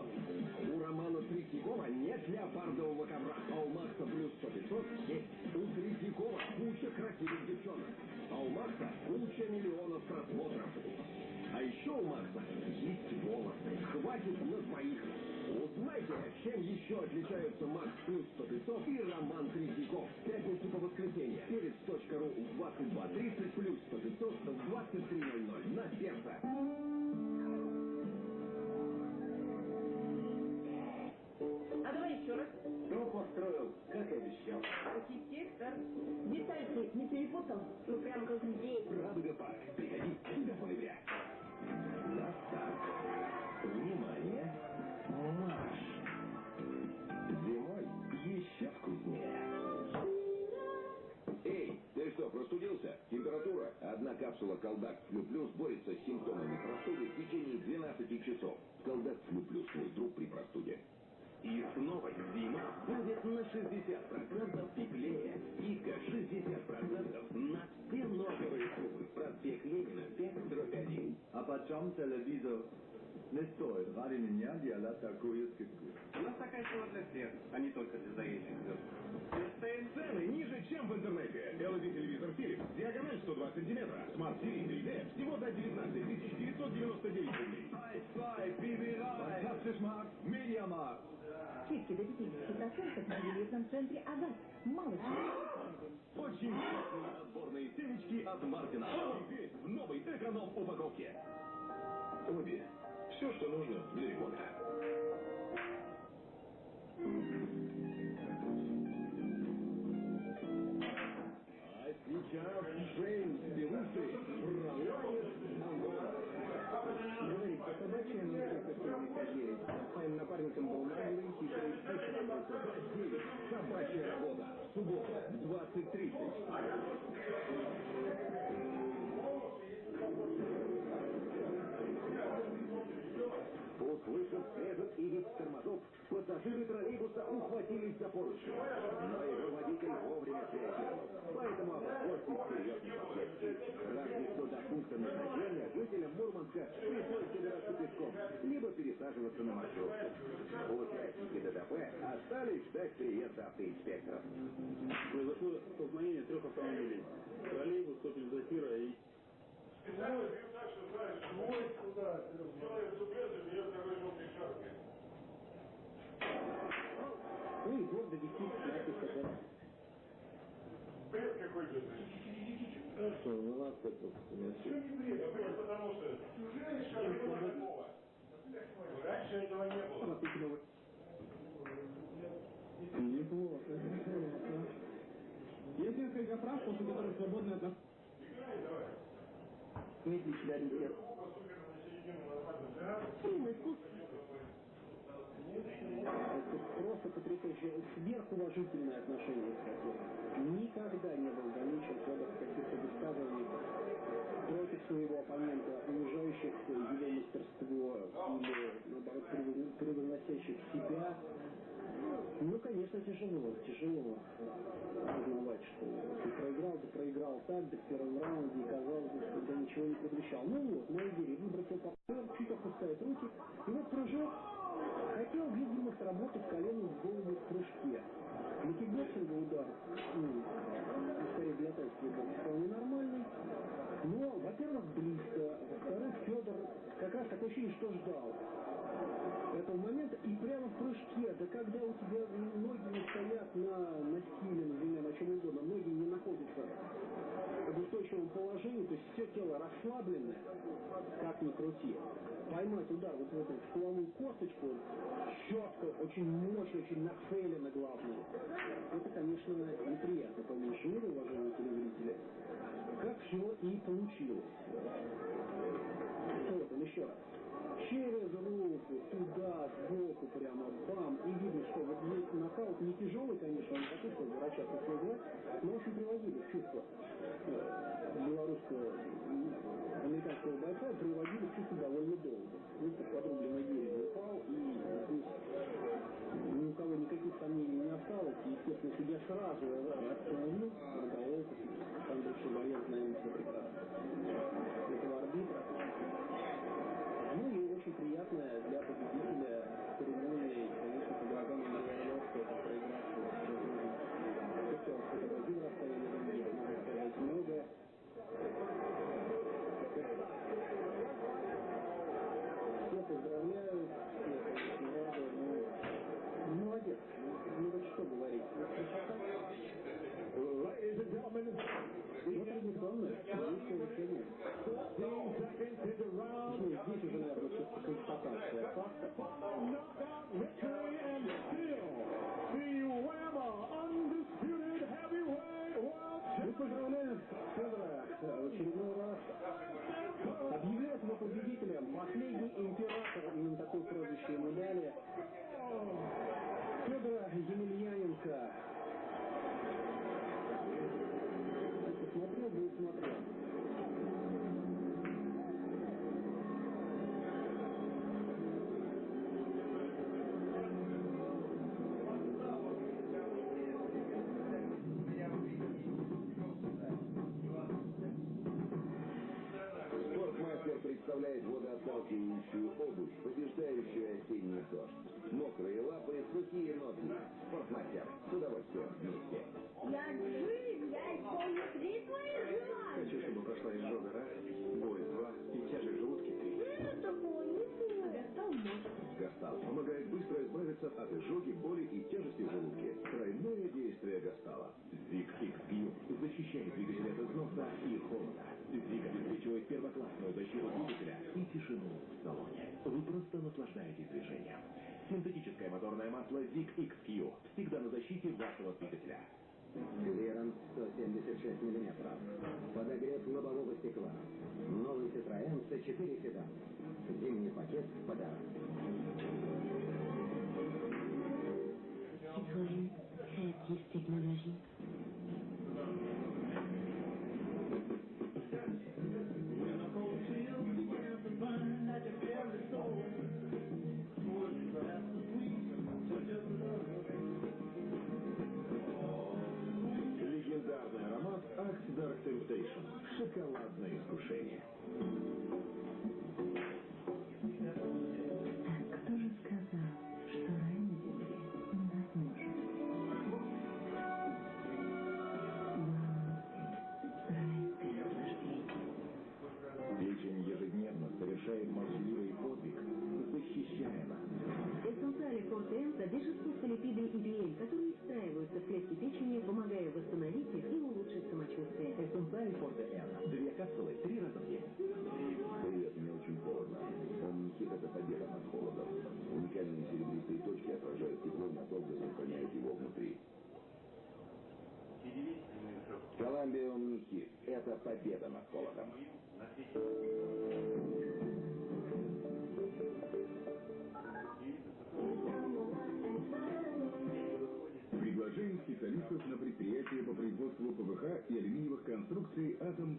У Романа Третьякова нет леопардового ковра, а у Макса «Плюс 100 500» есть. У Третьякова куча красивых девчонок, а у Макса куча миллионов просмотров. А еще у Макса есть волосы. Хватит на двоих. Узнайте, чем еще отличаются Макс Плюс 100 500 и Роман Третьяков. В Пятницу по воскресенье. Перец.ру в 22.30 плюс 100 500 в 23.00 на сердце. А давай еще раз. Что построил, как и обещал. Архитектор. Детальки не перепутал? Ну прям как здесь. Радуга Парк. Приходи до ноября. На старт. Внимание! Что, простудился? Температура? Одна капсула Колдак Флю Плюс борется с симптомами простуды в течение 12 часов. Колдак Флю Плюс мой друг при простуде. И снова зима будет на 60% теплее. Скидка 60% на все новые трубы. Проспект Ленина, 5 дробь 1. А почем телевизор? Не стоит ради меня делать такую скидку. У нас такая сила для всех, а не только для заезжих звезд. Цены ниже, чем в интернете. LED-телевизор Philips, диагональ 102 сантиметра. Smart TV 3D всего за 19 999 рублей. Ай, прибирай! Fantastischmarkt, Mediamarkt. Скидки до 50% в ювелирном центре «Агат». Мало чего. Очень вкусные отборные семечки от Мартина. Теперь в новой эконом-упаковке. Обе. Все, что нужно для ремонта. А сейчас Джеймс Белуши Андорра. Говорит, по собачьим не Моим напарником был наглый, хитрый, хитрый. Девять. Собачья работа. Суббота в 20.30. и вид тормозов, пассажиры троллейбуса ухватились за поручни. Но его водитель вовремя среагировал. Поэтому обошлось без серьезных последствий. Разве что до пункта назначения жителям Мурманска пришлось добираться пешком, либо пересаживаться на маршрутку. Участники ДТП остались ждать приезда автоинспекторов. Произошло столкновение трех автомобилей. Троллейбус, «Опель Зафира» и Специально бью так, что знаешь, свой куда, делает зубезы, берет такой желтый шаркой. И гордо висит надпись об Бред какой-то. Что, ну ладно, тут. Все не бред, бред, потому что неужели шаркова такого? Раньше этого не было. Неплохо, неплохо. Есть несколько прав, после которых свободны от нас. Играй давай. Дмитрий Чедаринский. Фильм искусств. Это просто потрясающе. Сверхуважительное отношение к хоккею. Никогда не был замечен в каких-то высказываниях против своего оппонента, унижающих его мастерство или, наоборот, превоз- превозносящих себя. Ну, конечно, тяжело, тяжело осознавать, что ты проиграл, ты проиграл так, да в первом раунде, и казалось бы, что ты ничего не предвещал. Ну вот, на игре выбросил партнер, чуть опускает руки, и вот прыжок. Хотел, видимо, сработать коленом в голову в прыжке. Кикбоксинга удар, ну, скорее для тайского бокса, вполне нормальный. Но, во-первых, близко, во-вторых, Федор как раз такое ощущение, что ждал этого момента и прямо в прыжке, да когда у тебя ноги не стоят на, на стиле, например, на чем угодно, ноги не находятся в устойчивом положении, то есть все тело расслабленное, как ни крути, поймать удар вот в эту стволовую косточку, четко, очень мощно, очень нацеленно главное, это, конечно, неприятно по меньшей мере, уважаемые телезрители, как все и получилось. Вот он еще раз через руку, туда, сбоку, прямо бам, и видно, что вот здесь нокаут не тяжелый, конечно, не такой, что врача послугать, но очень приводили чувство э, белорусского, американского бойца, приводили чувство довольно долго. Вот под подрубленное дерево упал, и здесь ни у кого никаких сомнений не осталось, и, естественно, судья сразу остановил, Александр Шеваев, наверное, все прекрасно. Спортмастер. С удовольствием вместе. Я Джим, я исполню три твои желания. Хочу, чтобы прошла изжога раз, боль два и тяжесть в желудке три. Это такое не помню. Гастал может. Гастал помогает быстро избавиться от изжоги, боли и тяжести в желудке. Тройное действие Гастала. Зик XQ защищает двигатель от износа и холода. Зик обеспечивает первоклассную защиту двигателя и тишину в салоне. Вы просто наслаждаетесь движением. Синтетическое моторное масло Zig XQ всегда на защите вашего двигателя. Клиренс 176 мм. Подогрев лобового стекла. Новый Citroёn C4 седан. Зимний пакет в подарок. Citroën, на предприятие по производству ПВХ и алюминиевых конструкций «Атом